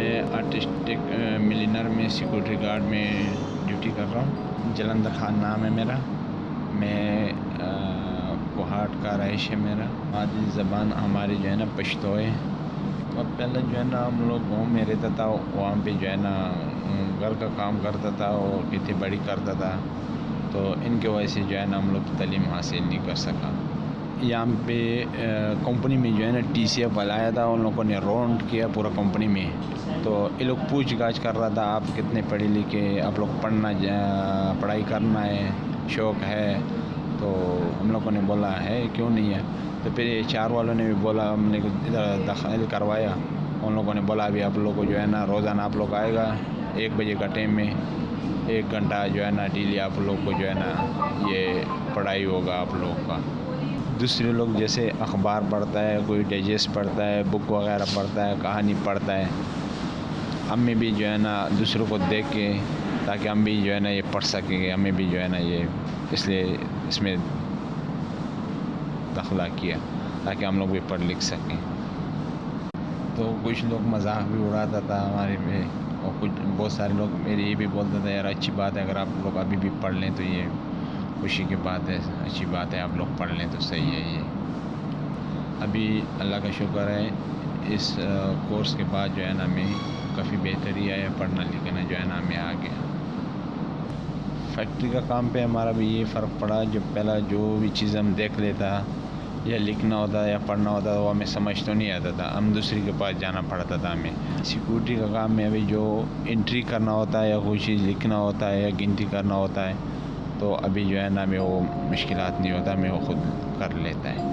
ایک millionaire uh, میں security guard میں ڈیوٹی کر رہا ہوں۔ جلندر خان نام ہے میرا۔ میں uh, کوہاٹ کا رہائش ہے میرا۔ مادری زبان ہماری جو ہے نا پشتو ہے اور پہلے جو ہے نا ہم لوگ گاؤں میں رہتا تھا، وہاں پہ جو ہے نا، گھر کا کام کرتا تھا اور کھیتی باڑی کرتا تھا۔ تو ان کی وجہ سے جو ہے نا ہم لوگ تعلیم حاصل نہیں کر سکا۔ یہاں پہ کمپنی میں جو ہے نا ٹی سی ایف بلایا تھا، ان لوگوں نے رونڈ کیا پورا کمپنی میں۔ تو یہ لوگ پوچھ گاچھ کر رہا تھا، آپ کتنے پڑھے لکھے، آپ لوگ پڑھنا پڑھائی کرنا ہے، شوق ہے۔ تو ہم لوگوں نے بولا، ہے، کیوں نہیں ہے؟ تو پھر یہ چار والوں نے بھی بولا، ہم نے ادھر دخل کروایا۔ ان لوگوں نے بولا، ابھی آپ لوگ کو جو ہے نا روزانہ آپ لوگ آئے گا، ایک بجے کا ٹائم میں ایک گھنٹہ جو ہے نا ڈیلی آپ لوگ کو جو ہے نا یہ پڑھائی ہوگا آپ لوگ کا۔ دوسرے لوگ جیسے اخبار پڑھتا ہے، کوئی ڈائجسٹ پڑھتا ہے بک وغیرہ پڑھتا ہے، کہانی پڑھتا ہے، ہم بھی جو ہے نا دوسروں کو دیکھ کے تاکہ ہم بھی جو ہے نا یہ پڑھ سکیں گے، ہمیں بھی جو ہے نا یہ اس لیے اس میں دخلہ کیا تاکہ ہم لوگ بھی پڑھ لکھ سکیں۔ تو کچھ لوگ مذاق بھی اڑاتا تھا ہمارے میں اور کچھ بہت سارے لوگ میرے یہ بھی بولتے تھے، یار اچھی بات ہے، اگر آپ لوگ ابھی بھی پڑھ لیں تو یہ خوشی کی بات ہے، اچھی بات ہے، آپ لوگ پڑھ لیں تو صحیح ہے یہ۔ ابھی اللہ کا شکر ہے، اس کورس کے بعد جو ہے نا، ہمیں کافی بہتری آیا پڑھنا لکھنا، جو ہے نا، ہمیں آ گیا فیکٹری کا کام پہ ہمارا بھی یہ فرق پڑا، جو پہلا جو بھی چیز ہم دیکھ لیتا، یا لکھنا ہوتا، یا پڑھنا ہوتا، وہ ہمیں سمجھ تو نہیں آتا تھا۔ ہم دوسری کے پاس جانا پڑتا تھا ہمیں۔ سیکورٹی کا کام میں ابھی جو انٹری کرنا ہوتا ہے، یا کوئی چیز لکھنا ہوتا ہے، یا گنتی کرنا ہوتا ہے تو ابھی جو ہے نا ہمیں وہ مشکلات نہیں ہوتا ہمیں وہ خود کر لیتا ہے